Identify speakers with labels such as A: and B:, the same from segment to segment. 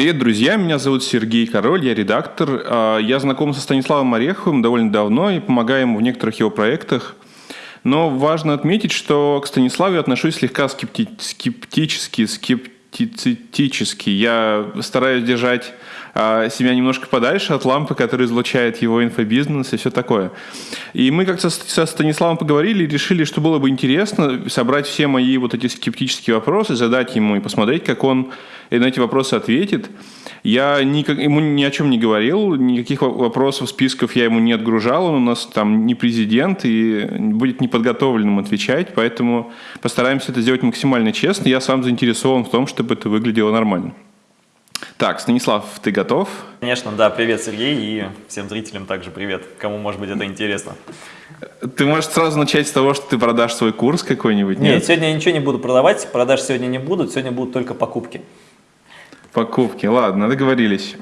A: Привет, друзья, меня зовут Сергей Король, я редактор. А, я знаком со Станиславом Ореховым довольно давно и помогаю ему в некоторых его проектах. Но важно отметить, что к Станиславу я отношусь слегка скепти скептически, скептицистически. Я стараюсь держать себя немножко подальше от лампы, которая излучает его инфобизнес и все такое. И мы как-то со Станиславом поговорили и решили, что было бы интересно собрать все мои вот эти скептические вопросы, задать ему и посмотреть, как он на эти вопросы ответит. Я никак, ему ни о чем не говорил, никаких вопросов, списков я ему не отгружал, он у нас там не президент и будет неподготовленным отвечать, поэтому постараемся это сделать максимально честно. Я сам заинтересован в том, чтобы это выглядело нормально. Так, Станислав, ты готов?
B: Конечно, да. Привет, Сергей, и всем зрителям также привет, кому, может быть, это интересно.
A: Ты можешь сразу начать с того, что ты продашь свой курс какой-нибудь,
B: нет? Нет, сегодня я ничего не буду продавать, продаж сегодня не будут, сегодня будут только покупки.
A: Покупки, ладно, договорились.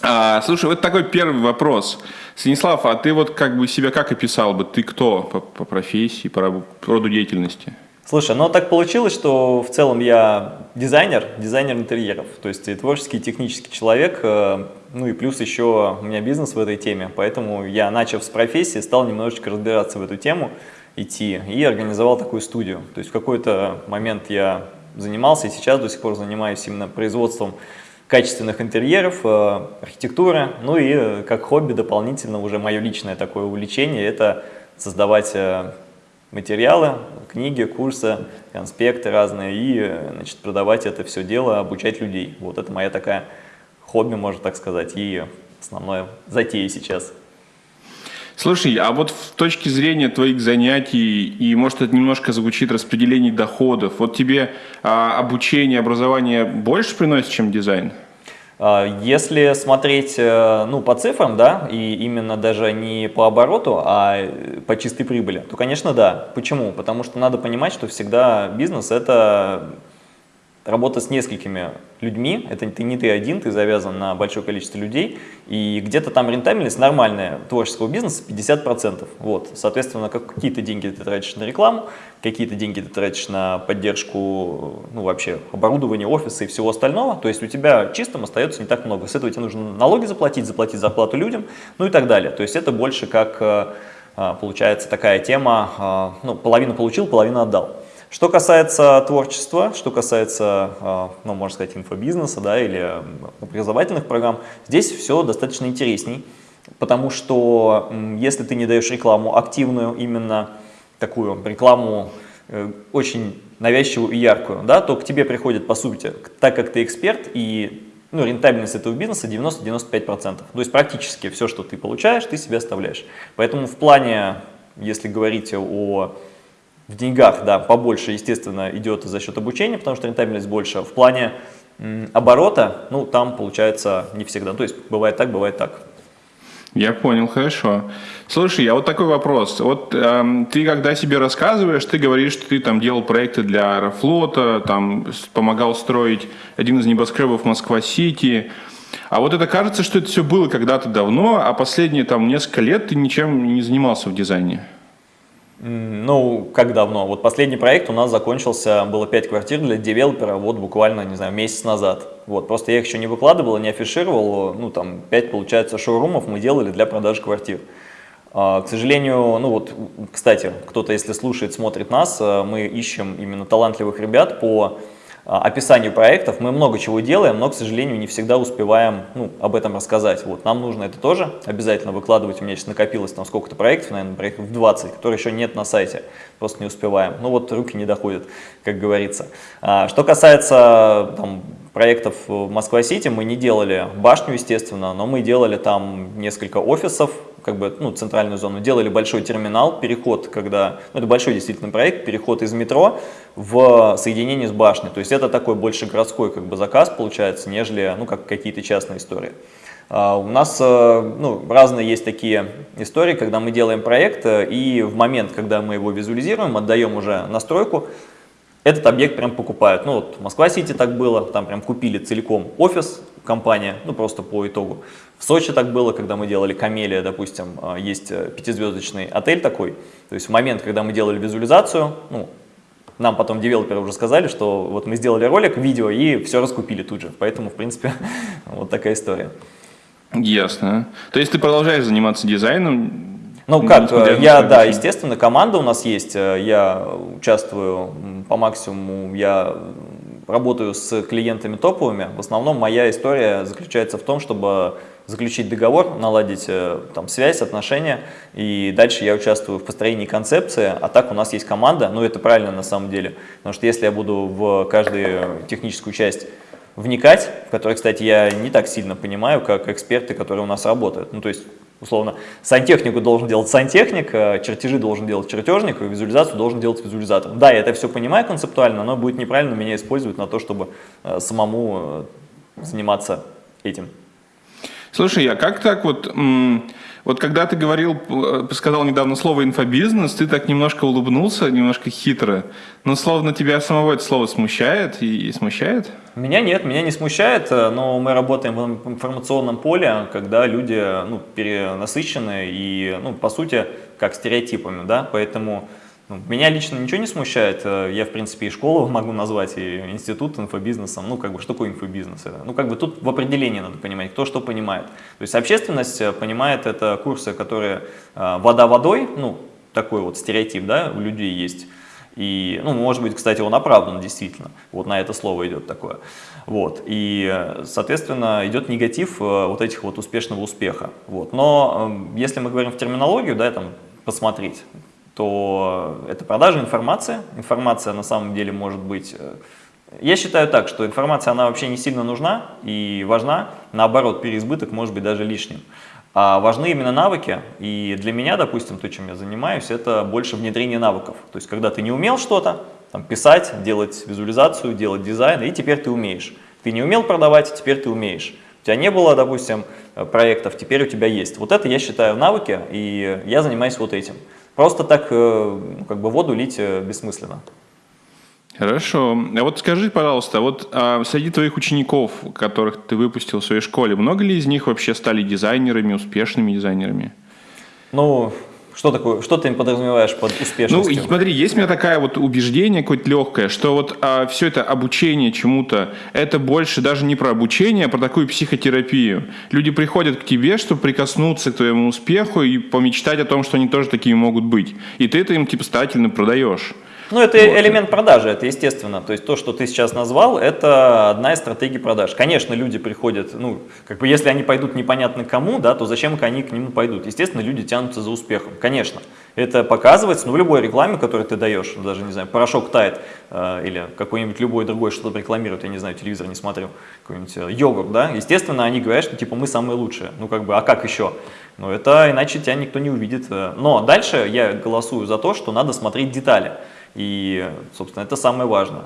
A: А, слушай, вот такой первый вопрос. Станислав, а ты вот как бы себя как описал бы? Ты кто по, по профессии, по роду деятельности?
B: Слушай, ну так получилось, что в целом я дизайнер, дизайнер интерьеров, то есть творческий, технический человек, э, ну и плюс еще у меня бизнес в этой теме, поэтому я, начав с профессии, стал немножечко разбираться в эту тему, идти и организовал такую студию. То есть в какой-то момент я занимался и сейчас до сих пор занимаюсь именно производством качественных интерьеров, э, архитектуры, ну и э, как хобби дополнительно уже мое личное такое увлечение – это создавать материалы, книги, курсы, конспекты разные и значит, продавать это все дело, обучать людей. Вот это моя такая хобби, можно так сказать, и основное затея сейчас.
A: Слушай, а вот с точки зрения твоих занятий, и может это немножко звучит распределение доходов, вот тебе а, обучение, образование больше приносит, чем дизайн?
B: Если смотреть э, ну, по цифрам, да, и именно даже не по обороту, а по чистой прибыли, то, конечно, да. Почему? Потому что надо понимать, что всегда бизнес – это работа с несколькими людьми, это ты не ты один, ты завязан на большое количество людей, и где-то там рентабельность нормальная творческого бизнеса 50%. Вот, соответственно, какие-то деньги ты тратишь на рекламу, какие-то деньги ты тратишь на поддержку, ну вообще, оборудования, офиса и всего остального, то есть у тебя чистым остается не так много. С этого тебе нужно налоги заплатить, заплатить зарплату людям, ну и так далее. То есть это больше как, э, э, получается, такая тема, э, ну, половину получил, половину отдал. Что касается творчества, что касается, а, ну, можно сказать, инфобизнеса да, или образовательных программ, здесь все достаточно интересней, потому что если ты не даешь рекламу активную, именно такую рекламу э, очень навязчивую и яркую, да, то к тебе приходит, по сути, так как ты эксперт и ну, рентабельность этого бизнеса 90-95%. То есть практически все, что ты получаешь, ты себе оставляешь. Поэтому в плане, если говорить о в деньгах, да, побольше, естественно, идет за счет обучения, потому что рентабельность больше. В плане оборота, ну, там получается не всегда. То есть бывает так, бывает так.
A: Я понял, хорошо. Слушай, а вот такой вопрос. Вот э, ты когда себе рассказываешь, ты говоришь, что ты там делал проекты для Аэрофлота, там помогал строить один из небоскребов Москва-Сити. А вот это кажется, что это все было когда-то давно, а последние там несколько лет ты ничем не занимался в дизайне.
B: Ну, как давно? Вот последний проект у нас закончился, было 5 квартир для девелопера, вот буквально, не знаю, месяц назад. Вот, просто я их еще не выкладывал, не афишировал, ну, там, 5, получается, шоурумов мы делали для продажи квартир. А, к сожалению, ну вот, кстати, кто-то, если слушает, смотрит нас, э, мы ищем именно талантливых ребят по а, описанию проектов. Мы много чего делаем, но, к сожалению, не всегда успеваем ну, об этом рассказать. Вот, нам нужно это тоже обязательно выкладывать. У меня сейчас накопилось там сколько-то проектов, наверное, проектов 20, которые еще нет на сайте, просто не успеваем. Ну вот руки не доходят, как говорится. А, что касается там, проектов Москва-Сити, мы не делали башню, естественно, но мы делали там несколько офисов, как бы, ну, центральную зону, делали большой терминал, переход, когда, ну, это большой действительно проект, переход из метро в соединение с башней. То есть это такой больше городской как бы заказ получается, нежели, ну, как какие-то частные истории. Uh, у нас uh, ну, разные есть такие истории, когда мы делаем проект, uh, и в момент, когда мы его визуализируем, отдаем уже настройку, этот объект прям покупают. Ну вот Москва-Сити так было, там прям купили целиком офис, компания, ну просто по итогу. В Сочи так было, когда мы делали Камелия, допустим, а, есть э, пятизвездочный отель такой. То есть в момент, когда мы делали визуализацию, ну, нам потом девелоперы уже сказали, что вот мы сделали ролик, видео и все раскупили тут же. Поэтому, в принципе, вот такая история.
A: Ясно. То есть ты продолжаешь заниматься дизайном?
B: Ну как, я, да, естественно, команда у нас есть, э, я участвую по максимуму, я работаю с клиентами топовыми. В основном моя история заключается в том, чтобы заключить договор, наладить э, там, связь, отношения, и дальше я участвую в построении концепции, а так у нас есть команда, ну это правильно на самом деле, потому что если я буду в каждую техническую часть вникать, в которой, кстати, я не так сильно понимаю, как эксперты, которые у нас работают, ну то есть условно, сантехнику должен делать сантехник, э, чертежи должен делать чертежник, визуализацию должен делать визуализатор. Да, я это все понимаю концептуально, но будет неправильно меня использовать на то, чтобы э, самому заниматься этим.
A: Слушай, а как так вот, вот когда ты говорил, э, сказал недавно слово инфобизнес, ты так немножко улыбнулся, немножко хитро, но словно тебя самого это слово смущает и, и смущает?
B: Меня нет, меня не смущает, э, но мы работаем в информационном поле, когда люди ну, перенасыщены и, ну, по сути, как стереотипами, да, поэтому ну, меня лично ничего не смущает, э, я, в принципе, и школу могу назвать, и институт инфобизнесом, ну, как бы, что такое инфобизнес? Ну, как бы, тут в определении надо понимать, кто что понимает. То есть общественность э, понимает это курсы, которые э, вода водой, ну, такой вот стереотип, да, у людей есть. И, ну, может быть, кстати, он оправдан действительно, вот на это слово идет такое. Вот, и, соответственно, идет негатив вот этих вот успешного успеха. Вот. Но если мы говорим в терминологию, да, там, посмотреть, то это продажа информации. Информация на самом деле может быть... Э, я считаю так, что информация, она вообще не сильно нужна и важна. Наоборот, переизбыток может быть даже лишним. А важны именно навыки. И для меня, допустим, то, чем я занимаюсь, это больше внедрение навыков. То есть, когда ты не умел что-то, там, писать, делать визуализацию, делать дизайн, и теперь ты умеешь. Ты не умел продавать, теперь ты умеешь. У тебя не было, допустим, проектов, теперь у тебя есть. Вот это я считаю навыки, и я занимаюсь вот этим. Просто так э, как бы воду лить э, бессмысленно.
A: Хорошо. А вот скажи, пожалуйста, вот а среди твоих учеников, которых ты выпустил в своей школе, много ли из них вообще стали дизайнерами, успешными дизайнерами?
B: Ну, что такое, что ты им подразумеваешь под успешностью?
A: Ну, смотри, есть у меня такое вот убеждение какое-то легкое, что вот а, все это обучение чему-то, это больше даже не про обучение, а про такую психотерапию. Люди приходят к тебе, чтобы прикоснуться к твоему успеху и помечтать о том, что они тоже такими могут быть. И ты это им типа старательно продаешь.
B: Ну, это вот. элемент продажи, это естественно. То есть то, что ты сейчас назвал, это одна из стратегий продаж. Конечно, люди приходят, ну, как бы если они пойдут непонятно кому, да, то зачем они к нему пойдут? Естественно, люди тянутся за успехом, конечно. Это показывается, ну, в любой рекламе, которую ты даешь, даже, не знаю, порошок тает, э, или какой-нибудь любой другой что-то рекламирует, я не знаю, телевизор не смотрю, какой-нибудь э, йогурт, да, естественно, они говорят, что, типа, мы самые лучшие. Ну, как бы, а как еще? Ну, это иначе тебя никто не увидит. Э. Но дальше я голосую за то, что надо смотреть детали. И, собственно, это самое важное.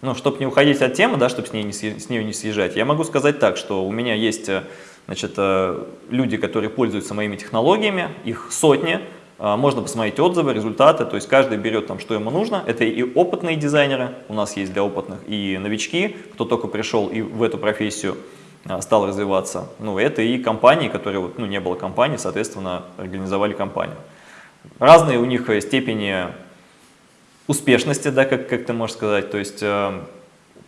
B: Ну, чтобы не уходить от темы, да, чтобы с, ней не, с нее не съезжать, я могу сказать так, что у меня есть э, значит, э, люди, которые пользуются моими технологиями, их сотни, э, можно посмотреть отзывы, результаты, то есть каждый берет там, что ему нужно. Это и опытные дизайнеры, у нас есть для опытных, и новички, кто только пришел и в эту профессию стал развиваться. Ну, это и компании, которые, ну, не было компании, соответственно, организовали компанию. Разные у них степени успешности, да, как, как ты можешь сказать. То есть э,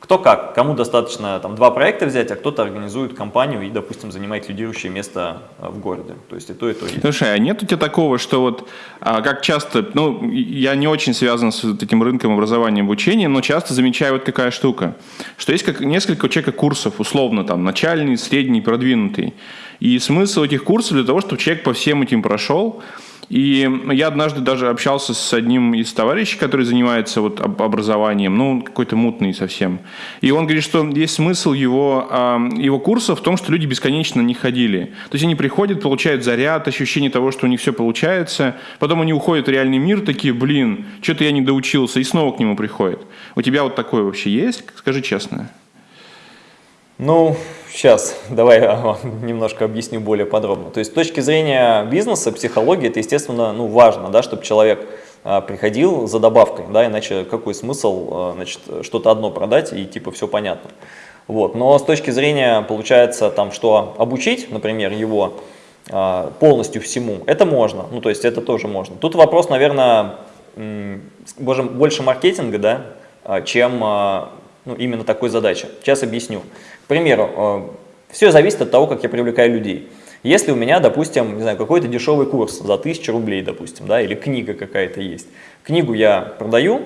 B: кто как, кому достаточно там два проекта взять, а кто-то организует компанию и, допустим, занимает лидирующее место э, в городе. То есть и то, и то есть.
A: Слушай, а нет у тебя такого, что вот а, как часто, ну, я не очень связан с этим рынком образования и обучения, но часто замечаю вот какая штука, что есть как несколько у человека курсов, условно, там, начальный, средний, продвинутый. И смысл этих курсов для того, чтобы человек по всем этим прошел, и я однажды даже общался с одним из товарищей, который занимается вот образованием, ну, какой-то мутный совсем. И он говорит, что есть смысл его, его курса в том, что люди бесконечно не ходили. То есть они приходят, получают заряд, ощущение того, что у них все получается, потом они уходят в реальный мир, такие, блин, что-то я не доучился, и снова к нему приходят. У тебя вот такое вообще есть? Скажи честно.
B: Ну, сейчас давай я немножко объясню более подробно. То есть с точки зрения бизнеса, психологии, это, естественно, ну, важно, да, чтобы человек а, приходил за добавкой, да, иначе какой смысл а, значит, что-то одно продать и типа все понятно. Вот. Но с точки зрения, получается, там, что обучить, например, его а, полностью всему, это можно, ну то есть это тоже можно. Тут вопрос, наверное, больше, маркетинга, да, чем ну, именно такой задачи. Сейчас объясню. К примеру, все зависит от того, как я привлекаю людей. Если у меня, допустим, не знаю, какой-то дешевый курс за 1000 рублей, допустим, да, или книга какая-то есть, книгу я продаю,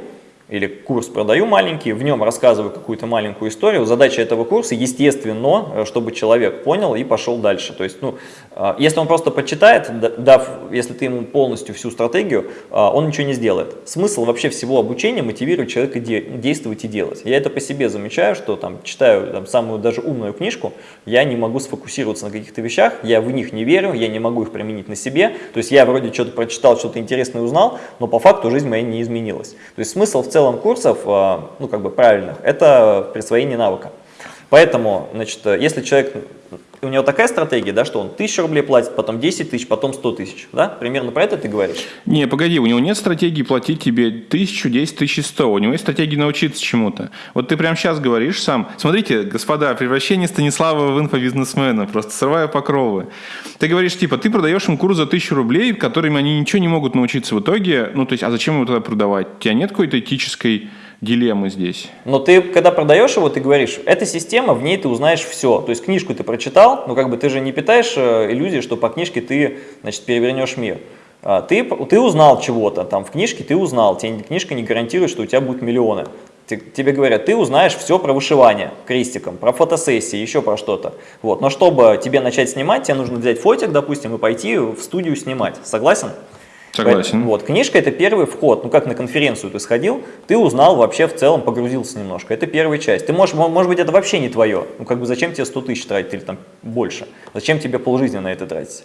B: или курс продаю маленький, в нем рассказываю какую-то маленькую историю. Задача этого курса, естественно, э, чтобы человек понял и пошел дальше. То есть, ну, э, если он просто почитает, дав, если ты ему полностью всю стратегию, э, он ничего не сделает. Смысл вообще всего обучения мотивировать человека действовать и делать. Я это по себе замечаю, что там читаю там, самую даже умную книжку, я не могу сфокусироваться на каких-то вещах, я в них не верю, я не могу их применить на себе. То есть я вроде что-то прочитал, что-то интересное узнал, но по факту жизнь моя не изменилась. То есть смысл в целом курсов, а, ну как бы правильных, это присвоение навыка. Поэтому, значит, если человек, у него такая стратегия, да, что он 1000 рублей платит, потом 10 тысяч, потом 100 тысяч, да? Примерно про это ты говоришь?
A: Не, погоди, у него нет стратегии платить тебе 1000, 10 тысяч, 100. У него есть стратегия научиться чему-то. Вот ты прямо сейчас говоришь сам. Смотрите, господа, превращение Станислава в инфобизнесмена, просто срывая покровы. Ты говоришь, типа, ты продаешь им курс за 1000 рублей, которыми они ничего не могут научиться в итоге. Ну, то есть, а зачем его тогда продавать? У тебя нет какой-то этической дилеммы здесь.
B: Но ты, когда продаешь его, ты говоришь, эта система, в ней ты узнаешь все. То есть книжку ты прочитал, но как бы ты же не питаешь э, иллюзии, что по книжке ты, значит, перевернешь мир. А, ты, ты узнал чего-то, там в книжке ты узнал, тебе книжка не гарантирует, что у тебя будут миллионы. Тебе говорят, ты узнаешь все про вышивание крестиком, про фотосессии, еще про что-то. Вот. Но чтобы тебе начать снимать, тебе нужно взять фотик, допустим, и пойти в студию снимать. Согласен?
A: Согласен.
B: Вот, книжка это первый вход. Ну, как на конференцию ты сходил, ты узнал вообще в целом, погрузился немножко. Это первая часть. Ты можешь, может быть, это вообще не твое. Ну, как бы зачем тебе 100 тысяч тратить или там больше? Зачем тебе полжизни на это тратить?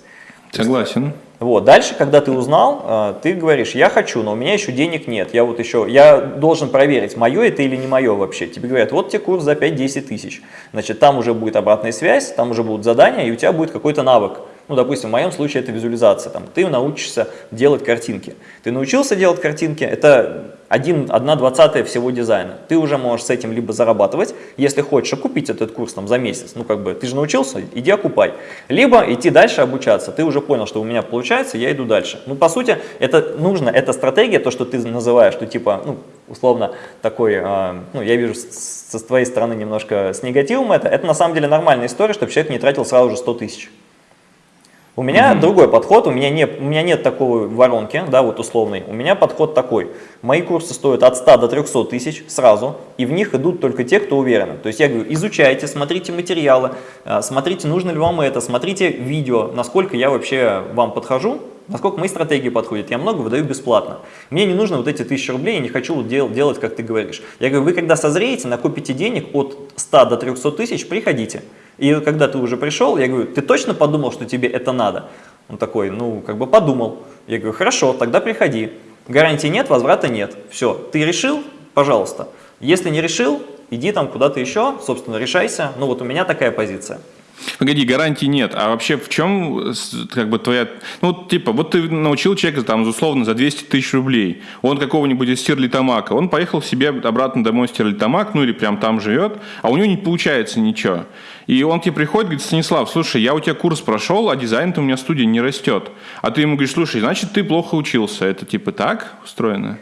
A: Согласен.
B: Вот, дальше, когда ты узнал, а, ты говоришь, я хочу, но у меня еще денег нет, я вот еще, я должен проверить, мое это или не мое вообще. Тебе говорят, вот тебе курс за 5-10 тысяч. Значит, там уже будет обратная связь, там уже будут задания, и у тебя будет какой-то навык. Ну, допустим, в моем случае это визуализация. Там, ты научишься делать картинки. Ты научился делать картинки, это 1, 1 двадцатая всего дизайна. Ты уже можешь с этим либо зарабатывать, если хочешь купить этот курс там, за месяц. Ну, как бы, ты же научился, иди окупай. Либо идти дальше обучаться. Ты уже понял, что у меня получается, я иду дальше. Ну, по сути, это нужно, эта стратегия, то, что ты называешь, что типа, ну, условно, такой, э, ну, я вижу со твоей стороны немножко с негативом это, это на самом деле нормальная история, чтобы человек не тратил сразу же 100 тысяч. У меня mm другой подход, у меня, не, у меня нет такой воронки, да, вот условной. У меня подход такой. Мои курсы стоят от 100 до 300 тысяч сразу, и в них идут только те, кто уверены. То есть я говорю, изучайте, смотрите материалы, э, смотрите, нужно ли вам это, смотрите видео, насколько я вообще вам подхожу, насколько мои стратегии подходят. Я много выдаю бесплатно. Мне не нужно вот эти тысячи рублей, я не хочу дел, делать, как ты говоришь. Я говорю, вы когда созреете, накопите денег от 100 до 300 тысяч, приходите. И когда ты уже пришел, я говорю, ты точно подумал, что тебе это надо? Он такой, ну, как бы подумал. Я говорю, хорошо, тогда приходи. Гарантии нет, возврата нет. Все, ты решил? Пожалуйста. Если не решил, иди там куда-то еще, собственно, решайся. Ну, вот у меня такая позиция.
A: Погоди, гарантий нет. А вообще в чем как бы твоя... Ну, типа, вот ты научил человека там, условно, за 200 тысяч рублей. Он какого-нибудь из Стерлитамака. Он поехал себе обратно домой в Стерлитамак, ну или прям там живет, а у него не получается ничего. И он тебе приходит, говорит, Станислав, слушай, я у тебя курс прошел, а дизайн-то у меня студия не растет. А ты ему говоришь, слушай, значит, ты плохо учился. Это типа так устроено?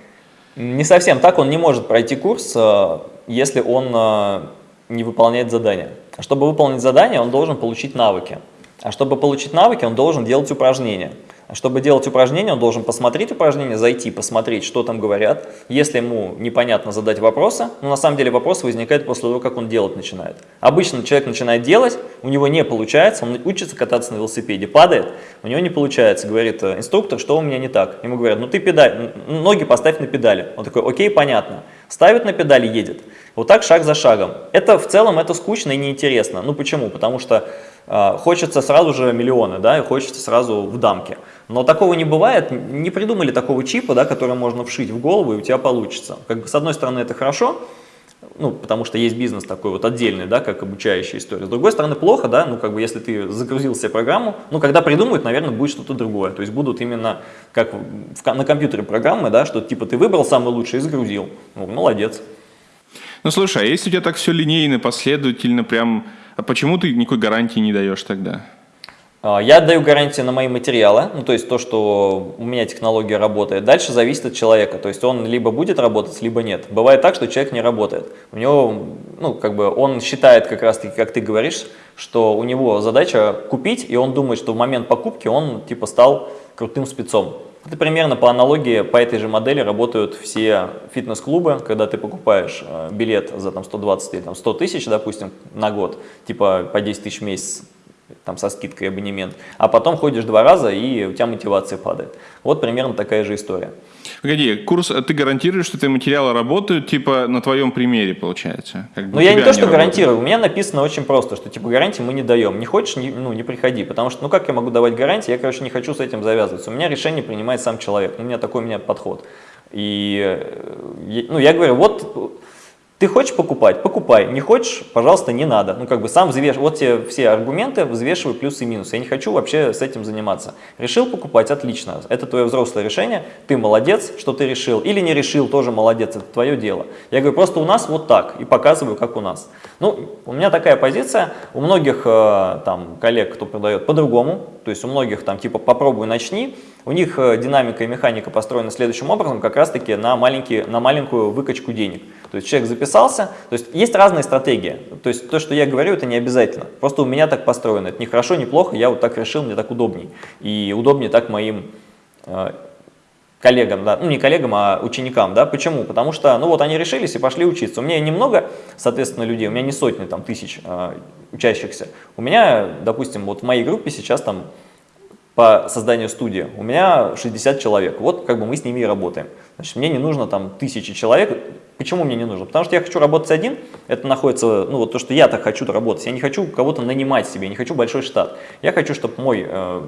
B: Не совсем так. Он не может пройти курс, э, если он э, не выполняет задания. Чтобы выполнить задание, он должен получить навыки. А чтобы получить навыки, он должен делать упражнения. Чтобы делать упражнения, он должен посмотреть упражнения, зайти, посмотреть, что там говорят. Если ему непонятно задать вопросы, ну на самом деле вопрос возникает после того, как он делать начинает. Обычно человек начинает делать, у него не получается, он учится кататься на велосипеде, падает, у него не получается. Говорит э, инструктор, что у меня не так. Ему говорят, ну ты педаль, ноги поставь на педали. Он такой, окей, понятно. Ставит на педали, едет. Вот так шаг за шагом. Это в целом это скучно и неинтересно. Ну почему? Потому что э, хочется сразу же миллионы, да, и хочется сразу в дамке. Но такого не бывает, не придумали такого чипа, да, который можно вшить в голову, и у тебя получится. Как бы с одной стороны это хорошо, ну, потому что есть бизнес такой вот отдельный, да, как обучающая история. С другой стороны, плохо, да, ну, как бы, если ты загрузил себе программу, ну, когда придумают, наверное, будет что-то другое. То есть будут именно, как в, на компьютере программы, да, что типа ты выбрал самый лучший и загрузил. Ну, молодец.
A: Ну, слушай, а если у тебя так все линейно, последовательно, прям, а почему ты никакой гарантии не даешь тогда?
B: А, я отдаю гарантию на мои материалы, ну, то есть то, что у меня технология работает. Дальше зависит от человека, то есть он либо будет работать, либо нет. Бывает так, что человек не работает. У него, ну, как бы он считает как раз-таки, как ты говоришь, что у него задача купить, и он думает, что в момент покупки он типа стал крутым спецом. Это примерно по аналогии, по этой же модели работают все фитнес-клубы, когда ты покупаешь э, билет за там, 120 или там, 100 тысяч, допустим, на год, типа по 10 тысяч в месяц, там со скидкой абонемент, а потом ходишь два раза и у тебя мотивация падает. Вот примерно такая же история.
A: Погоди, курс, ты гарантируешь, что эти материалы работают, типа, на твоем примере, получается?
B: Как бы ну, я не то, что гарантирую, у меня написано очень просто, что, типа, гарантии мы не даем. Не хочешь, не, ну, не приходи, потому что, ну, как я могу давать гарантии? Я, короче, не хочу с этим завязываться. У меня решение принимает сам человек, у меня такой у меня подход. И, э, ну, я говорю, вот ты хочешь покупать? Покупай. Не хочешь? Пожалуйста, не надо. Ну, как бы сам взвеш... Вот тебе все аргументы, взвешивай плюсы и минусы. Я не хочу вообще с этим заниматься. Решил покупать? Отлично. Это твое взрослое решение. Ты молодец, что ты решил. Или не решил, тоже молодец. Это твое дело. Я говорю, просто у нас вот так. И показываю, как у нас. Ну, у меня такая позиция. У многих э, там коллег, кто продает, по-другому. То есть у многих там типа попробуй, начни. У них э, динамика и механика построена следующим образом, как раз таки на, маленький, на маленькую выкачку денег. То есть человек записался, то есть есть разные стратегии. То есть то, что я говорю, это не обязательно. Просто у меня так построено. Это не хорошо, не плохо, я вот так решил, мне так удобней. И удобнее так моим э, коллегам, да, ну не коллегам, а ученикам, да, почему? Потому что, ну вот они решились и пошли учиться. У меня немного, соответственно, людей, у меня не сотни там тысяч э, учащихся. У меня, допустим, вот в моей группе сейчас там по созданию студии, у меня 60 человек. Вот как бы мы с ними и работаем. Значит, мне не нужно там тысячи человек. Почему мне не нужно? Потому что я хочу работать один, это находится, ну вот то, что я так хочу работать. Я не хочу кого-то нанимать себе, не хочу большой штат. Я хочу, чтобы мой, э,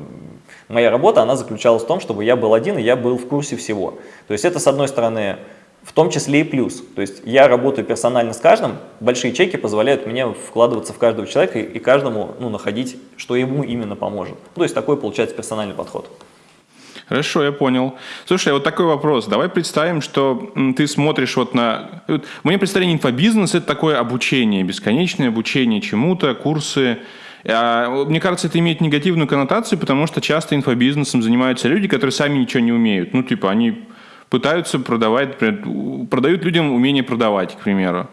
B: моя работа, она заключалась в том, чтобы я был один и я был в курсе всего. То есть это, с одной стороны, в том числе и плюс. То есть я работаю персонально с каждым, большие чеки позволяют мне вкладываться в каждого человека и каждому ну, находить, что ему именно поможет. То есть такой получается персональный подход.
A: Хорошо, я понял. Слушай, вот такой вопрос. Давай представим, что ты смотришь вот на... Вот, мне представление инфобизнес – это такое обучение, бесконечное обучение чему-то, курсы. А, мне кажется, это имеет негативную коннотацию, потому что часто инфобизнесом занимаются люди, которые сами ничего не умеют. Ну, типа, они пытаются продавать, продают людям умение продавать, к примеру.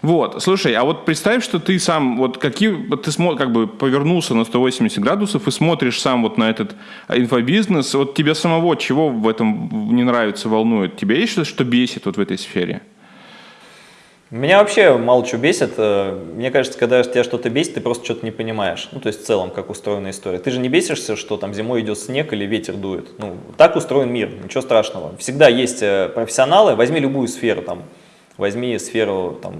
A: Вот, слушай, а вот представь, что ты сам, вот какие, вот ты смо, как бы повернулся на 180 градусов и смотришь сам вот на этот инфобизнес, вот тебе самого чего в этом не нравится, волнует? Тебя есть что-то, что бесит вот в этой сфере?
B: Меня вообще мало что бесит. Э, мне кажется, когда тебя что-то бесит, ты просто что-то не понимаешь. Ну, то есть в целом, как устроена история. Ты же не бесишься, что там зимой идет снег или ветер дует. Ну, так устроен мир, ничего страшного. Всегда есть э, профессионалы, возьми любую сферу, там, возьми сферу там,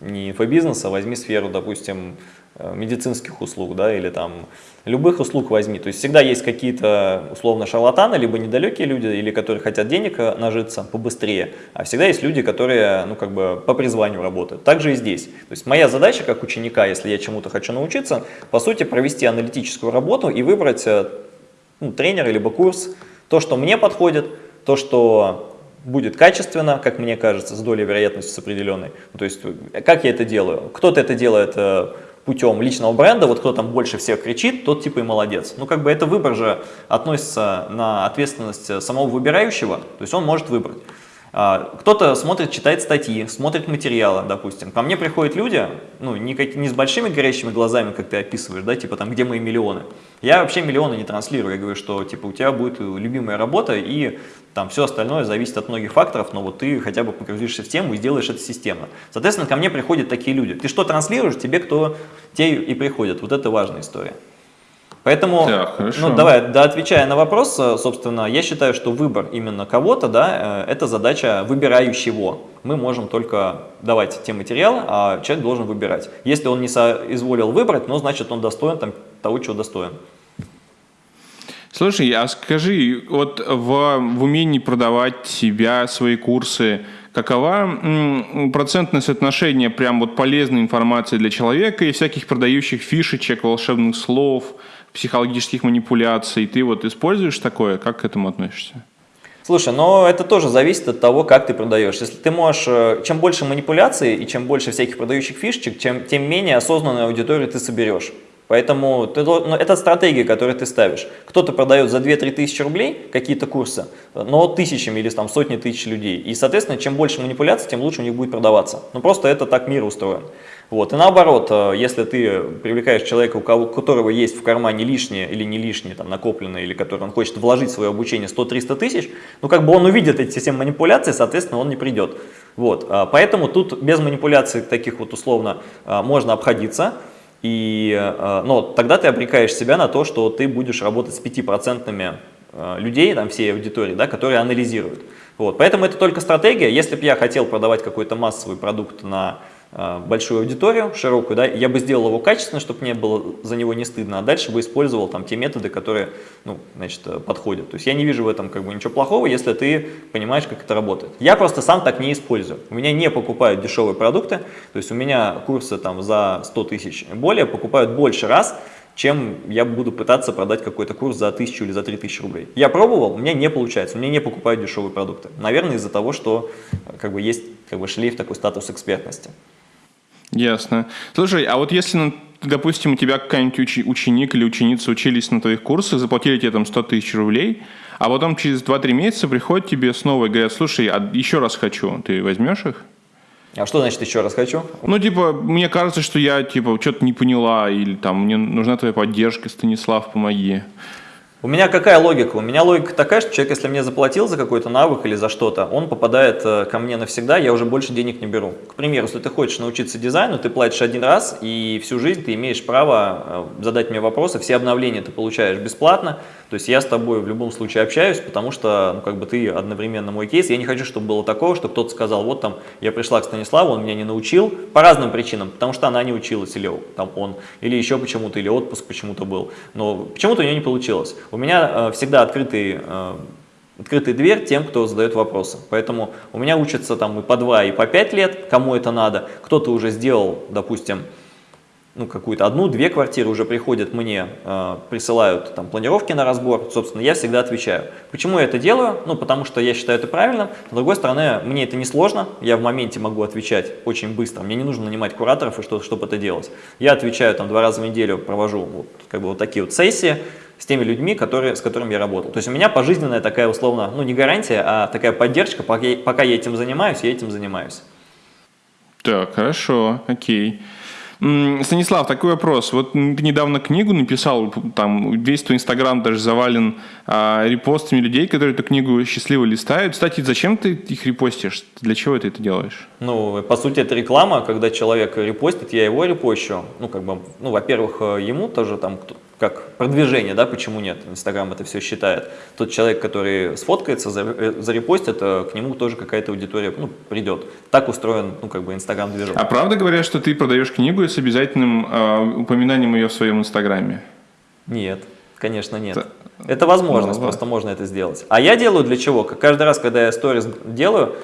B: не инфобизнеса, возьми сферу, допустим, Э, медицинских услуг, да, или там любых услуг возьми. То есть всегда есть какие-то условно шарлатаны, либо недалекие люди, или которые хотят денег э, нажиться побыстрее, а всегда есть люди, которые, ну, как бы по призванию работают. Так же и здесь. То есть моя задача как ученика, если я чему-то хочу научиться, по сути, провести аналитическую работу и выбрать э, ну, тренера, либо курс, то, что мне подходит, то, что будет качественно, как мне кажется, с долей вероятности с определенной. То есть как я это делаю? Кто-то это делает путем личного бренда, вот кто там больше всех кричит, тот типа и молодец. Ну, как бы это выбор же относится на ответственность самого выбирающего, то есть он может выбрать. А, кто-то смотрит, читает статьи, смотрит материалы, допустим. Ко мне приходят люди, ну, не, как, не с большими горящими глазами, как ты описываешь, да, типа там, где мои миллионы. Я вообще миллионы не транслирую, я говорю, что типа у тебя будет любимая работа и там все остальное зависит от многих факторов, но вот ты хотя бы погрузишься в тему и сделаешь это системно. Соответственно, ко мне приходят такие люди. Ты что транслируешь, тебе кто, те и приходят. Вот это важная история. Поэтому, так, ну давай, да, отвечая на вопрос, э, собственно, я считаю, что выбор именно кого-то, да, э, это задача выбирающего. Мы можем только давать те материалы, а человек должен выбирать. Если он не соизволил выбрать, ну, значит, он достоин там, того, чего достоин.
A: Слушай, а скажи, вот в, в умении продавать себя, свои курсы, какова процентное соотношение прям вот полезной информации для человека и всяких продающих фишечек, волшебных слов, психологических манипуляций? Ты вот используешь такое? Как к этому относишься?
B: Слушай, но это тоже зависит от того, как ты продаешь. Если ты можешь, э, чем больше манипуляций и чем больше всяких продающих фишечек, чем, тем менее осознанную аудиторию ты соберешь. Поэтому ну, это стратегия, которую ты ставишь. Кто-то продает за 2-3 тысячи рублей какие-то курсы, но тысячами или там сотни тысяч людей. И, соответственно, чем больше манипуляций, тем лучше у них будет продаваться. Ну, просто это так мир устроен. Вот. И наоборот, э, если ты привлекаешь человека, у которого есть в кармане лишнее или не лишнее, там, накопленное, или который он хочет вложить в свое обучение 100-300 тысяч, ну, как бы он увидит эти все манипуляции, соответственно, он не придет. Вот. А поэтому тут без манипуляций таких вот условно э, можно обходиться. И, э, но тогда ты обрекаешь себя на то, что ты будешь работать с 5% э, людей, там, всей аудитории, да, которые анализируют. Вот. Поэтому это только стратегия. Если бы я хотел продавать какой-то массовый продукт на большую аудиторию, широкую, да, я бы сделал его качественно, чтобы мне было за него не стыдно, а дальше бы использовал там те методы, которые, ну, значит, э, подходят. То есть я не вижу в этом как бы ничего плохого, если ты понимаешь, как это работает. Я просто сам так не использую. У меня не покупают дешевые продукты, то есть у меня курсы там за 100 тысяч более покупают больше раз, чем я буду пытаться продать какой-то курс за 1000 или за 3000 рублей. Я пробовал, у меня не получается, у меня не покупают дешевые продукты. Наверное, из-за того, что э, как бы, есть как бы, шлейф такой статус экспертности.
A: Ясно. Слушай, а вот если, ну, допустим, у тебя какой-нибудь ученик или ученица учились на твоих курсах, заплатили тебе там 100 тысяч рублей, а потом через 2-3 месяца приходят тебе снова и говорят, слушай, а еще раз хочу, ты возьмешь их?
B: А что значит еще раз хочу?
A: Ну, типа, мне кажется, что я, типа, что-то не поняла, или там, мне нужна твоя поддержка, Станислав, помоги.
B: У меня какая логика? У меня логика такая, что человек, если мне заплатил за какой-то навык или за что-то, он попадает э, ко мне навсегда, я уже больше денег не беру. К примеру, если ты хочешь научиться дизайну, ты платишь один раз, и всю жизнь ты имеешь право э, задать мне вопросы, все обновления ты получаешь бесплатно, то есть я с тобой в любом случае общаюсь, потому что ну, как бы ты одновременно мой кейс. Я не хочу, чтобы было такого, что кто-то сказал, вот там я пришла к Станиславу, он меня не научил по разным причинам, потому что она не училась, или там он, или еще почему-то, или отпуск почему-то был. Но почему-то у нее не получилось. У меня э, всегда открытый э, открытая дверь тем, кто задает вопросы. Поэтому у меня учатся там и по 2, и по 5 лет, кому это надо. Кто-то уже сделал, допустим, ну, какую-то одну-две квартиры уже приходят мне, э, присылают там планировки на разбор, собственно, я всегда отвечаю. Почему я это делаю? Ну, потому что я считаю это правильным. С другой стороны, мне это не сложно, я в моменте могу отвечать очень быстро, мне не нужно нанимать кураторов, и что, чтобы это делать. Я отвечаю там два раза в неделю, провожу вот, как бы вот такие вот сессии с теми людьми, которые, с которыми я работал. То есть у меня пожизненная такая условно, ну не гарантия, а такая поддержка, пока, пока я этим занимаюсь, я этим занимаюсь.
A: Так, хорошо, окей. Станислав, такой вопрос. Вот ты недавно книгу написал, там весь твой инстаграм даже завален а, репостами людей, которые эту книгу счастливо листают. Кстати, зачем ты их репостишь? Для чего ты это делаешь?
B: Ну, по сути, это реклама, когда человек репостит, я его репощу. Ну, как бы, ну, во-первых, э, ему тоже там как продвижение, да, почему нет, Инстаграм это все считает. Тот человек, который сфоткается, э, зарепостит, э, к нему тоже какая-то аудитория ну, придет. Так устроен, ну, как бы, Инстаграм-движок.
A: А правда говорят, что ты продаешь книгу с обязательным э, упоминанием ее в своем Инстаграме?
B: Нет, конечно нет. Это, это возможность, ну, просто можно это сделать. А я делаю для чего? Каждый раз, когда я сторис делаю,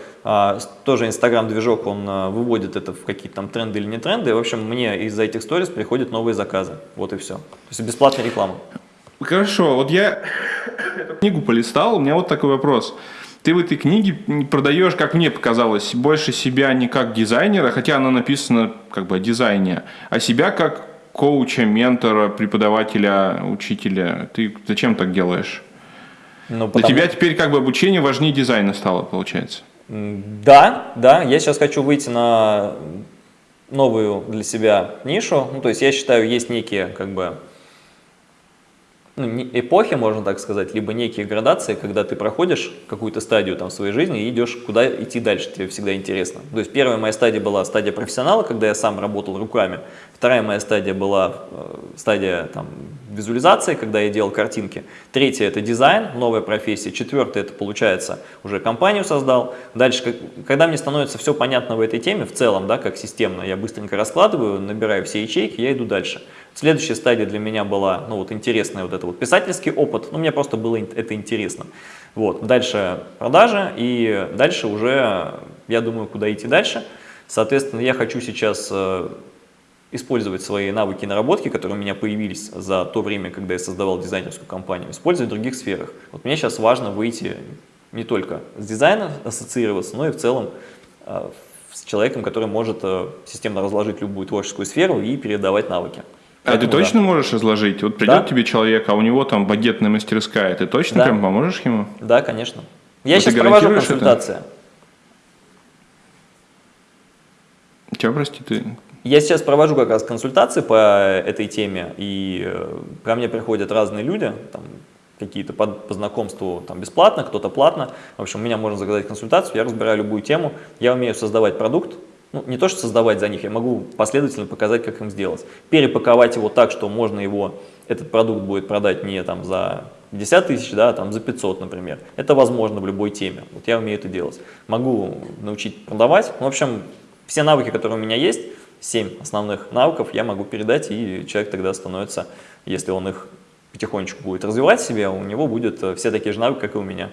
B: тоже Инстаграм-движок, он а, выводит это в какие-то там тренды или не тренды. И, в общем, мне из-за этих сторис приходят новые заказы. Вот и все. То есть бесплатная реклама.
A: Хорошо, вот я эту книгу полистал, у меня вот такой вопрос. Ты в этой книге продаешь, как мне показалось, больше себя не как дизайнера, хотя она написана как бы о дизайне, а себя как коуча, ментора, преподавателя, учителя. Ты зачем так делаешь? Ну, потому... Для тебя теперь как бы обучение важнее дизайна стало, получается.
B: Да, да, я сейчас хочу выйти на новую для себя нишу. Ну, то есть я считаю, есть некие как бы ну, эпохи, можно так сказать, либо некие градации, когда ты проходишь какую-то стадию там, в своей жизни и идешь, куда идти дальше, тебе всегда интересно. То есть первая моя стадия была стадия профессионала, когда я сам работал руками. Вторая моя стадия была э, стадия там, визуализации, когда я делал картинки. Третья – это дизайн, новая профессия. Четвертая – это, получается, уже компанию создал. Дальше, когда мне становится все понятно в этой теме, в целом, да, как системно, я быстренько раскладываю, набираю все ячейки, я иду дальше. Следующая стадия для меня была, ну вот интересная вот это вот писательский опыт, ну мне просто было это интересно. Вот, дальше продажи и дальше уже, я думаю, куда идти дальше. Соответственно, я хочу сейчас э, использовать свои навыки и наработки, которые у меня появились за то время, когда я создавал дизайнерскую компанию, использовать в других сферах. Вот мне сейчас важно выйти не только с дизайном ассоциироваться, но и в целом э, с человеком, который может э, системно разложить любую творческую сферу и передавать навыки.
A: А ты точно да. можешь разложить? Вот придет да? тебе человек, а у него там багетная мастерская, ты точно да. прям поможешь ему?
B: Да, конечно. Я вот сейчас провожу консультации. Это?
A: Чего, прости, ты?
B: Я сейчас провожу как раз консультации по этой теме, и э, ко мне приходят разные люди, там, какие-то по, по знакомству там, бесплатно, кто-то платно. В общем, у меня можно заказать консультацию, я разбираю любую тему, я умею создавать продукт, ну, не то, что создавать за них, я могу последовательно показать, как им сделать. Перепаковать его так, что можно его, этот продукт будет продать не там за 50 тысяч, да, а там за 500, например. Это возможно в любой теме. Вот я умею это делать. Могу научить продавать. В общем, все навыки, которые у меня есть, 7 основных навыков я могу передать, и человек тогда становится, если он их потихонечку будет развивать себе, у него будут э, все такие же навыки, как и у меня.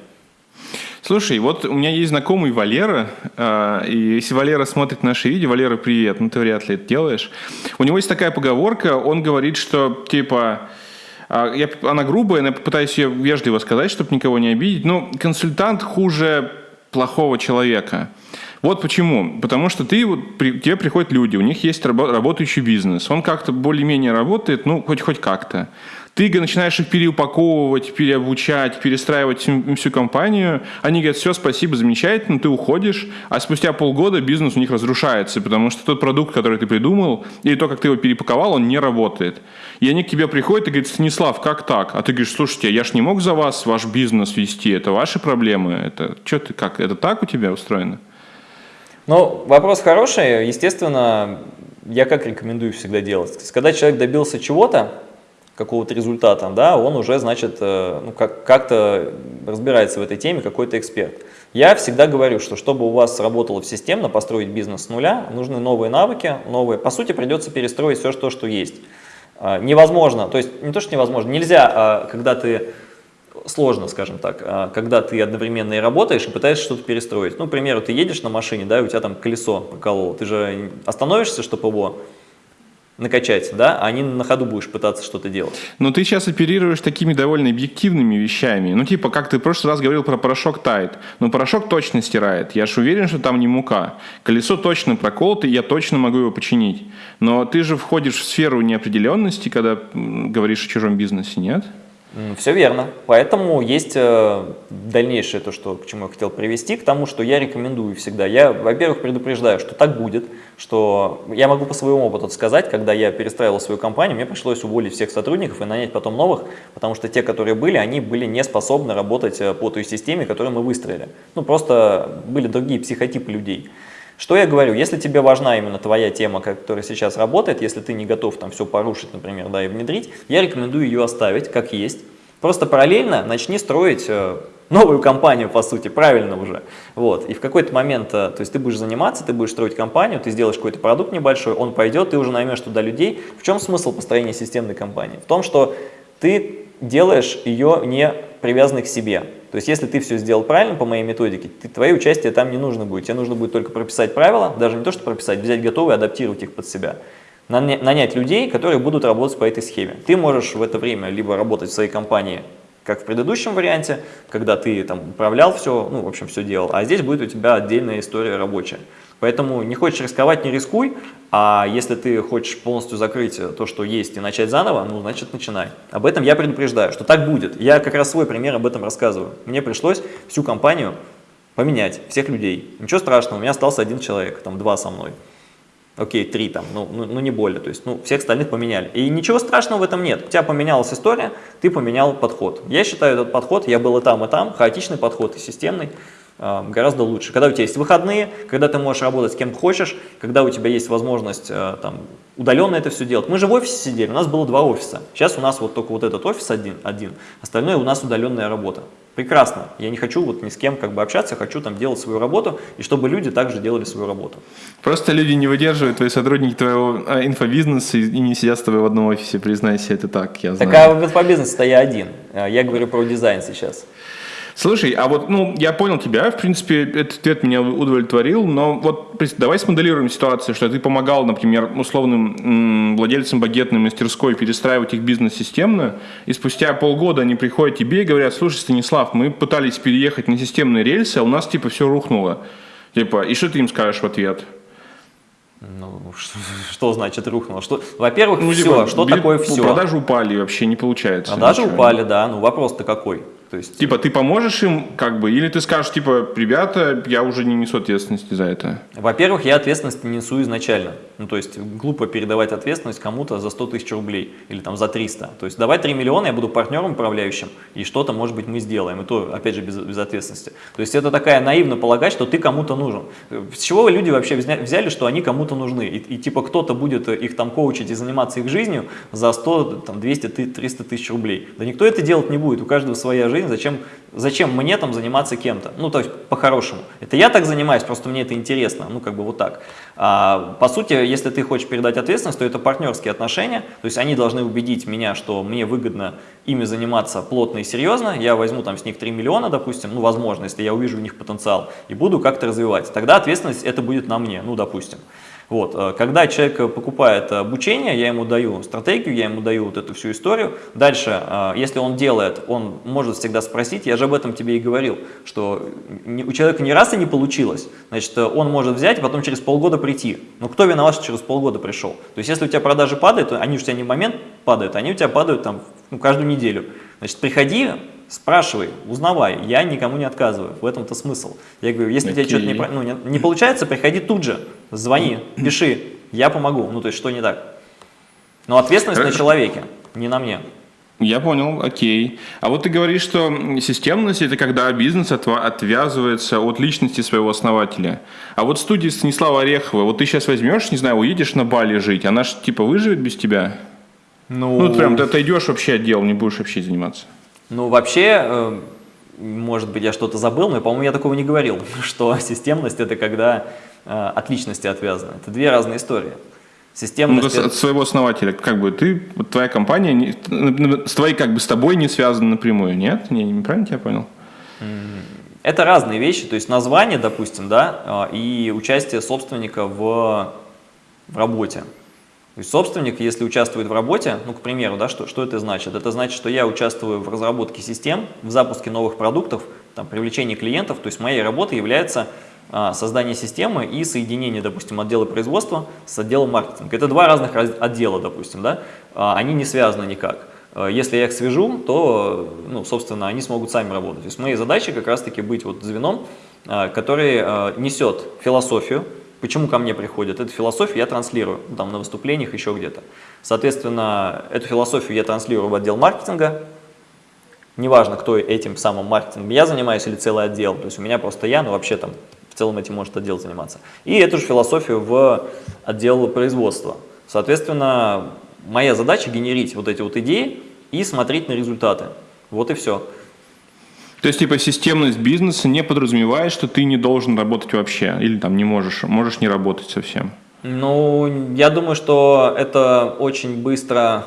A: Слушай, вот у меня есть знакомый Валера, э, и если Валера смотрит наши видео, Валера, привет, ну ты вряд ли это делаешь. У него есть такая поговорка, он говорит, что типа, э, я, она грубая, но я попытаюсь ее вежливо сказать, чтобы никого не обидеть, но консультант хуже плохого человека. Вот почему. Потому что ты, вот, при, тебе приходят люди, у них есть работающий бизнес. Он как-то более-менее работает, ну, хоть, хоть как-то. Ты начинаешь их переупаковывать, переобучать, перестраивать всю, компанию. Они говорят, все, спасибо, замечательно, ты уходишь. А спустя полгода бизнес у них разрушается, потому что тот продукт, который ты придумал, или то, как ты его перепаковал, он не работает. И они к тебе приходят и говорят, Станислав, как так? А ты говоришь, слушайте, я ж не мог за вас ваш бизнес вести, это ваши проблемы. Это что ты, как, это так у тебя устроено?
B: Ну, вопрос хороший. Естественно, я как рекомендую всегда делать. Когда человек добился чего-то, какого-то результата, да, он уже, значит, э, ну, как-то разбирается в этой теме, какой-то эксперт. Я всегда говорю, что чтобы у вас работало системно, построить бизнес с нуля, нужны новые навыки, новые. По сути, придется перестроить все, что, что есть. А, невозможно, то есть не то, что невозможно, нельзя, а, когда ты сложно, скажем так, а, когда ты одновременно и работаешь, и пытаешься что-то перестроить. Ну, к примеру, ты едешь на машине, да, и у тебя там колесо прокололо, ты же остановишься, чтобы его накачать, да, а не на ходу будешь пытаться что-то делать.
A: Но ты сейчас оперируешь такими довольно объективными вещами. Ну, типа, как ты в прошлый раз говорил про порошок тает. Но порошок точно стирает. Я же уверен, что там не мука. Колесо точно проколото, и я точно могу его починить. Но ты же входишь в сферу неопределенности, когда говоришь о чужом бизнесе, нет?
B: Все верно. Поэтому есть э, дальнейшее то, что, к чему я хотел привести, к тому, что я рекомендую всегда. Я, во-первых, предупреждаю, что так будет, что я могу по своему опыту сказать, когда я перестраивал свою компанию, мне пришлось уволить всех сотрудников и нанять потом новых, потому что те, которые были, они были не способны работать э, по той системе, которую мы выстроили. Ну, просто были другие психотипы людей. Что я говорю, если тебе важна именно твоя тема, которая сейчас работает, если ты не готов там все порушить, например, да, и внедрить, я рекомендую ее оставить как есть. Просто параллельно начни строить э, новую компанию, по сути, правильно уже. Вот. И в какой-то момент, э, то есть ты будешь заниматься, ты будешь строить компанию, ты сделаешь какой-то продукт небольшой, он пойдет, ты уже наймешь туда людей. В чем смысл построения системной компании? В том, что ты делаешь ее не привязанной к себе. То есть, если ты все сделал правильно по моей методике, ты, твое участие там не нужно будет. Тебе нужно будет только прописать правила, даже не то, что прописать, взять готовые, адаптировать их под себя. Нанять людей, которые будут работать по этой схеме. Ты можешь в это время либо работать в своей компании, как в предыдущем варианте, когда ты там управлял все, ну, в общем, все делал, а здесь будет у тебя отдельная история рабочая. Поэтому не хочешь рисковать, не рискуй, а если ты хочешь полностью закрыть то, что есть, и начать заново, ну, значит, начинай. Об этом я предупреждаю, что так будет. Я как раз свой пример об этом рассказываю. Мне пришлось всю компанию поменять, всех людей. Ничего страшного, у меня остался один человек, там два со мной. Окей, три там, ну, ну, ну не более, то есть, ну, всех остальных поменяли. И ничего страшного в этом нет. У тебя поменялась история, ты поменял подход. Я считаю этот подход, я был и там, и там, хаотичный подход и системный, гораздо лучше. Когда у тебя есть выходные, когда ты можешь работать с кем хочешь, когда у тебя есть возможность э, там, удаленно это все делать. Мы же в офисе сидели, у нас было два офиса. Сейчас у нас вот только вот этот офис один, один остальное у нас удаленная работа. Прекрасно. Я не хочу вот ни с кем как бы общаться, хочу там делать свою работу, и чтобы люди также делали свою работу.
A: Просто люди не выдерживают, твои сотрудники твоего а, инфобизнеса и не сидят с тобой в одном офисе, признайся, это так, я знаю.
B: Так а в инфобизнесе-то я один. Я говорю про дизайн сейчас.
A: Слушай, а вот, ну, я понял тебя, в принципе, этот ответ меня удовлетворил, но вот давай смоделируем ситуацию, что ты помогал, например, условным владельцам багетной мастерской перестраивать их бизнес системно, и спустя полгода они приходят к тебе и говорят, слушай, Станислав, мы пытались переехать на системные рельсы, а у нас, типа, все рухнуло. Типа, и что ты им скажешь в ответ?
B: Ну, что, что значит рухнуло? Что, во-первых, ну, все. Типа, что такое все?
A: Продажи упали, вообще не получается.
B: Продажи ничего. упали, да. Ну, вопрос-то какой?
A: То есть... Типа ты поможешь им, как бы, или ты скажешь, типа, ребята, я уже не несу ответственности за это?
B: Во-первых, я ответственность не несу изначально. Ну, то есть глупо передавать ответственность кому-то за 100 тысяч рублей или там за 300. То есть давай 3 миллиона, я буду партнером управляющим, и что-то, может быть, мы сделаем. И то, опять же, без, без ответственности. То есть это такая наивно полагать, что ты кому-то нужен. С чего люди вообще взяли, что они кому-то нужны? И, и типа кто-то будет их там коучить и заниматься их жизнью за 100, там, 200, 300 тысяч рублей. Да никто это делать не будет, у каждого своя жизнь, зачем, зачем мне там заниматься кем-то? Ну, то есть по-хорошему. Это я так занимаюсь, просто мне это интересно, ну, как бы вот так. А, по сути, если ты хочешь передать ответственность, то это партнерские отношения, то есть они должны убедить меня, что мне выгодно ими заниматься плотно и серьезно, я возьму там с них 3 миллиона, допустим, ну, возможно, если я увижу в них потенциал, и буду как-то развивать. Тогда ответственность это будет на мне, ну, допустим. Вот. Э, когда человек покупает обучение, я ему даю стратегию, я ему даю вот эту всю историю. Дальше, э, если он делает, он может всегда спросить, я же об этом тебе и говорил, что у человека ни раз и не получилось, значит, он может взять и потом через полгода прийти. Но кто виноват, что через полгода пришел? То есть, если у тебя продажи падают, они у тебя не в момент падают, они у тебя падают там ну, каждую неделю. Значит, приходи, Спрашивай, узнавай, я никому не отказываю, в этом-то смысл. Я говорю, если okay. тебе что-то не, ну, не, не получается, приходи тут же, звони, пиши, я помогу, ну то есть что не так. Но ответственность на человеке, не на мне.
A: Я понял, окей. А вот ты говоришь, что системность – это когда бизнес отвязывается от личности своего основателя. А вот студия Станислава Орехова, вот ты сейчас возьмешь, не знаю, уедешь на Бали жить, она же типа выживет без тебя? Ну, ну прям ты отойдешь вообще от дела, не будешь вообще заниматься.
B: Ну, вообще, э, может быть, я что-то забыл, но, по-моему, я такого не говорил, что системность – это когда э, от личности отвязано. Это две разные истории.
A: Системность... Ну, от своего основателя, как бы ты, вот твоя компания, не, с твоей, как бы, с тобой не связана напрямую, нет? Не, неправильно тебя понял?
B: Это разные вещи, то есть название, допустим, да, э, и участие собственника в, в работе. То есть собственник, если участвует в работе, ну, к примеру, да, что, что это значит? Это значит, что я участвую в разработке систем, в запуске новых продуктов, там, привлечении клиентов, то есть моей работой является а, создание системы и соединение, допустим, отдела производства с отделом маркетинга. Это два разных отдела, допустим, да, а, они не связаны никак. А, если я их свяжу, то, ну, собственно, они смогут сами работать. То есть моей задачей как раз-таки быть вот звеном, а, который а, несет философию, Почему ко мне приходят? Эту философию я транслирую ну, там, на выступлениях, еще где-то. Соответственно, эту философию я транслирую в отдел маркетинга. Неважно, кто этим самым маркетингом я занимаюсь или целый отдел. То есть у меня просто я, но вообще там в целом этим может отдел заниматься. И эту же философию в отдел производства. Соответственно, моя задача генерить вот эти вот идеи и смотреть на результаты. Вот и все.
A: То есть, типа, системность бизнеса не подразумевает, что ты не должен работать вообще, или там не можешь, можешь не работать совсем?
B: Ну, я думаю, что это очень быстро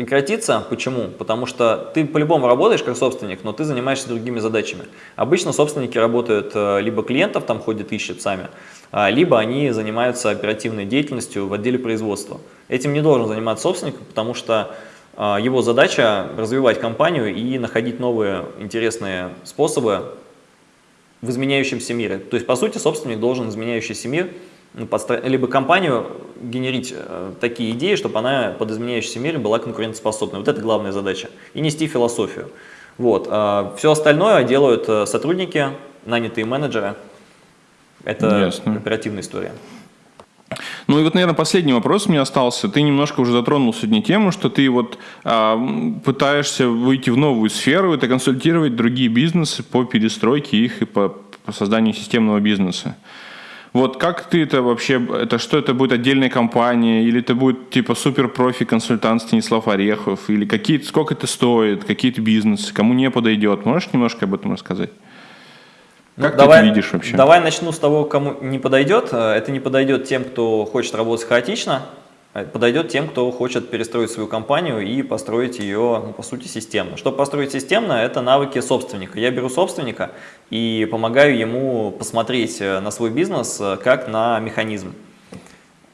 B: прекратится. Почему? Потому что ты по-любому работаешь как собственник, но ты занимаешься другими задачами. Обычно собственники работают, э, либо клиентов там ходят, ищут сами, а, либо они занимаются оперативной деятельностью в отделе производства. Этим не должен заниматься собственник, потому что а, его задача развивать компанию и находить новые интересные способы в изменяющемся мире. То есть, по сути, собственник должен изменяющийся мир, либо компанию генерить э, такие идеи, чтобы она под изменяющийся мир была конкурентоспособной. Вот это главная задача. И нести философию. Вот. А все остальное делают э, сотрудники, нанятые менеджеры. Это Ясно. оперативная история.
A: Ну и вот, наверное, последний вопрос у меня остался. Ты немножко уже затронул сегодня тему, что ты вот а, пытаешься выйти в новую сферу, это консультировать другие бизнесы по перестройке их и по, по созданию системного бизнеса. Вот как ты это вообще, это что это будет отдельная компания, или это будет типа супер профи консультант Станислав Орехов, или какие, сколько это стоит, какие-то бизнесы, кому не подойдет. Можешь немножко об этом рассказать?
B: Как ну, ты давай, это видишь вообще? Давай начну с того, кому не подойдет. Э, это не подойдет тем, кто хочет работать хаотично, подойдет тем, кто хочет перестроить свою компанию и построить ее, ну, по сути, системно. Чтобы построить системно, это навыки собственника. Я беру собственника и помогаю ему посмотреть э, на свой бизнес э, как на механизм.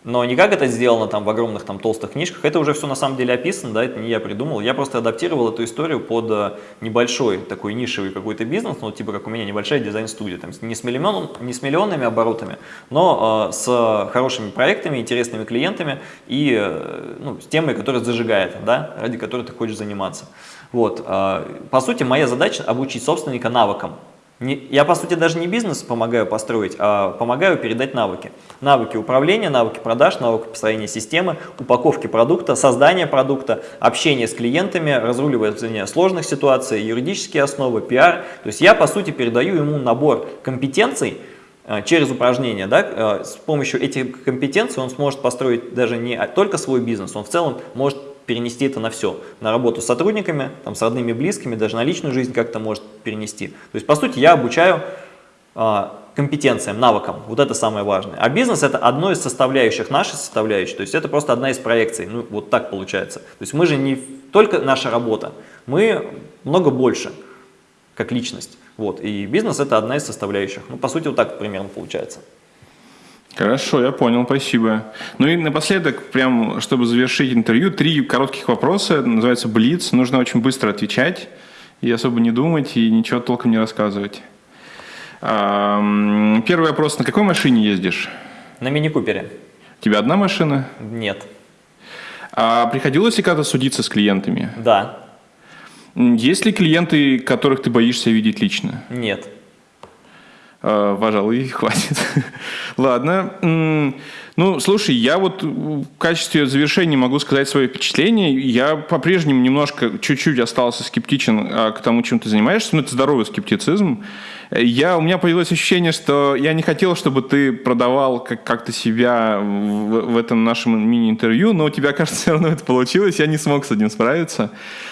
B: Но не как это сделано там в огромных там толстых книжках, это уже все на самом деле описано, да, это не я придумал. Я просто адаптировал эту историю под э, небольшой такой нишевый какой-то бизнес, ну типа как у меня небольшая дизайн-студия, там не с, миллион, не с миллионными оборотами, но э, с хорошими проектами, интересными клиентами и э, ну, с темой, которая зажигает, да, ради которой ты хочешь заниматься. Вот, э, по сути, моя задача обучить собственника навыкам. Не, я, по сути, даже не бизнес помогаю построить, а помогаю передать навыки. Навыки управления, навыки продаж, навыки построения системы, упаковки продукта, создания продукта, общение с клиентами, разруливание сложных ситуаций, юридические основы, пиар. То есть я, по сути, передаю ему набор компетенций, э, через упражнения, да, э, с помощью этих компетенций он сможет построить даже не только свой бизнес, он в целом может перенести это на все, на работу с сотрудниками, там, с родными, близкими, даже на личную жизнь как-то может перенести. То есть, по сути, я обучаю а, компетенциям, навыкам, вот это самое важное. А бизнес это одно из составляющих, нашей составляющей, то есть это просто одна из проекций, ну вот так получается. То есть мы же не только наша работа, мы много больше, как личность. Вот, и бизнес это одна из составляющих. Ну, по сути, вот так примерно получается.
A: Хорошо, я понял, спасибо. Ну и напоследок, прям, чтобы завершить интервью, три коротких вопроса, называется Блиц. Нужно очень быстро отвечать и особо не думать, и ничего толком не рассказывать. Первый вопрос, на какой машине ездишь?
B: На мини-купере.
A: У тебя одна машина?
B: Нет.
A: А приходилось ли когда-то судиться с клиентами?
B: Да.
A: Есть ли клиенты, которых ты боишься видеть лично?
B: Нет.
A: А, пожалуй, хватит. Ладно. Ну, слушай, я вот в качестве завершения могу сказать свои впечатления. Я по-прежнему немножко, чуть-чуть остался скептичен а, к тому, чем ты занимаешься. Ну, это здоровый скептицизм. Я, у меня появилось ощущение, что я не хотел, чтобы ты продавал как- как-то себя в, в этом нашем мини-интервью, но у тебя, кажется, все равно это получилось. Я не смог с этим справиться.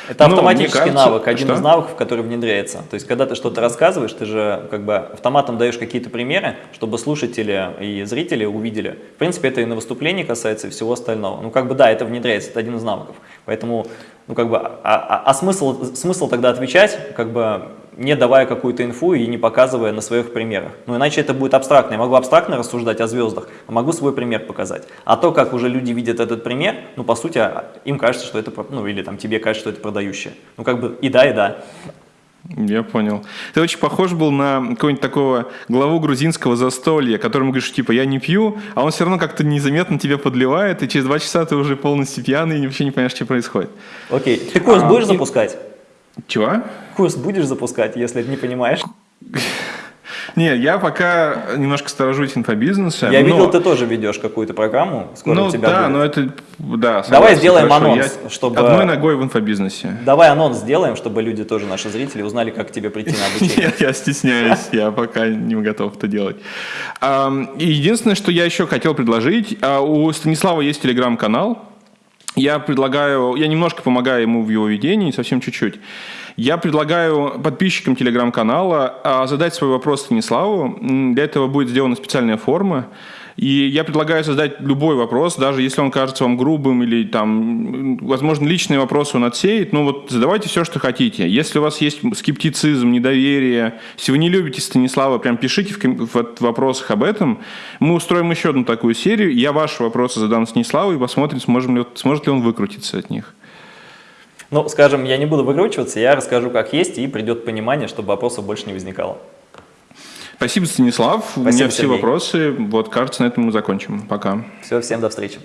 B: Это ну, автоматический кажется, навык, один что? из навыков, который внедряется. То есть, когда ты что-то рассказываешь, ты же как бы автоматом даешь какие-то примеры, чтобы слушатели и зрители увидели. В принципе, это и на выступлении касается, и всего остального. Ну, как бы да, это внедряется, это один из навыков. Поэтому, ну, как бы, а, а, а смысл, смысл тогда отвечать, как бы, не давая какую-то инфу и не показывая на своих примерах. Ну, иначе это будет абстрактно. Я могу абстрактно рассуждать о звездах, а могу свой пример показать. А то, как уже люди видят этот пример, ну, по сути, а, им кажется, что это, ну, или там тебе кажется, что это продающее. Ну, как бы и да, и да.
A: Я понял. Ты очень похож был на какого-нибудь такого главу грузинского застолья, которому говоришь, типа, я не пью, а он все равно как-то незаметно тебя подливает, и через два часа ты уже полностью пьяный и вообще не понимаешь, что происходит.
B: Окей. Ты курс а, будешь и... запускать?
A: Чего?
B: Курс будешь запускать, если не понимаешь?
A: Не, я пока немножко сторожусь инфобизнеса.
B: Я но... видел, ты тоже ведешь какую-то программу.
A: Скоро ну тебя да, будет. но это... Да,
B: согласен, Давай сделаем хорошо. анонс,
A: я чтобы... Одной ногой в инфобизнесе.
B: Давай анонс сделаем, чтобы люди тоже, наши зрители, узнали, как к тебе прийти на обучение.
A: Нет, я стесняюсь, я пока не готов это делать. Единственное, что я еще хотел предложить, а, у Станислава есть телеграм-канал, я предлагаю, я немножко помогаю ему в его ведении, совсем чуть-чуть. Я предлагаю подписчикам телеграм-канала а, задать свой вопрос Станиславу. Для этого будет сделана специальная форма. И я предлагаю создать любой вопрос, даже если он кажется вам грубым или там, возможно, личные вопросы он отсеет, ну вот задавайте все, что хотите. Если у вас есть скептицизм, недоверие, если вы не любите Станислава, прям пишите в, в вопросах об этом. Мы устроим еще одну такую серию. Я ваши вопросы задам Станиславу и посмотрим, сможем ли, сможет ли он выкрутиться от них.
B: Ну, скажем, я не буду выкручиваться, я расскажу, как есть, и придет понимание, чтобы вопросов больше не возникало.
A: Спасибо, Станислав. Спасибо, У меня все Сергей. вопросы. Вот, кажется, на этом мы закончим. Пока.
B: Все, всем до встречи.